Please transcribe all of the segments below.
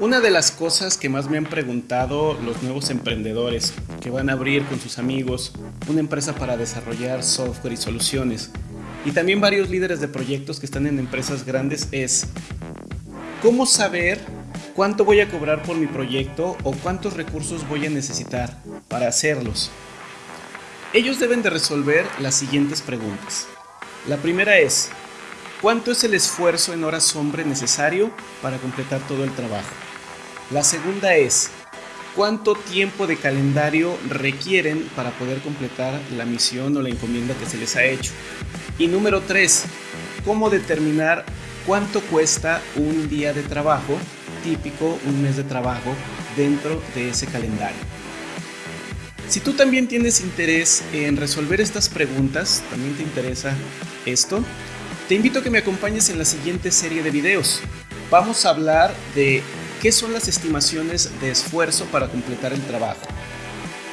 Una de las cosas que más me han preguntado los nuevos emprendedores que van a abrir con sus amigos una empresa para desarrollar software y soluciones y también varios líderes de proyectos que están en empresas grandes es ¿cómo saber cuánto voy a cobrar por mi proyecto o cuántos recursos voy a necesitar para hacerlos? Ellos deben de resolver las siguientes preguntas. La primera es, ¿cuánto es el esfuerzo en horas hombre necesario para completar todo el trabajo? La segunda es, ¿cuánto tiempo de calendario requieren para poder completar la misión o la encomienda que se les ha hecho? Y número tres, ¿cómo determinar cuánto cuesta un día de trabajo típico, un mes de trabajo dentro de ese calendario? Si tú también tienes interés en resolver estas preguntas, también te interesa esto, te invito a que me acompañes en la siguiente serie de videos. Vamos a hablar de ¿Qué son las estimaciones de esfuerzo para completar el trabajo?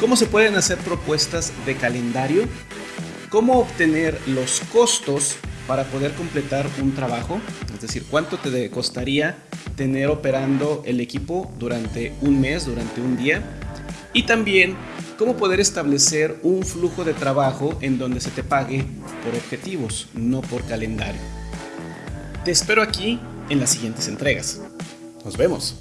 ¿Cómo se pueden hacer propuestas de calendario? ¿Cómo obtener los costos para poder completar un trabajo? Es decir, ¿cuánto te costaría tener operando el equipo durante un mes, durante un día? Y también, ¿cómo poder establecer un flujo de trabajo en donde se te pague por objetivos, no por calendario? Te espero aquí en las siguientes entregas. Nos vemos.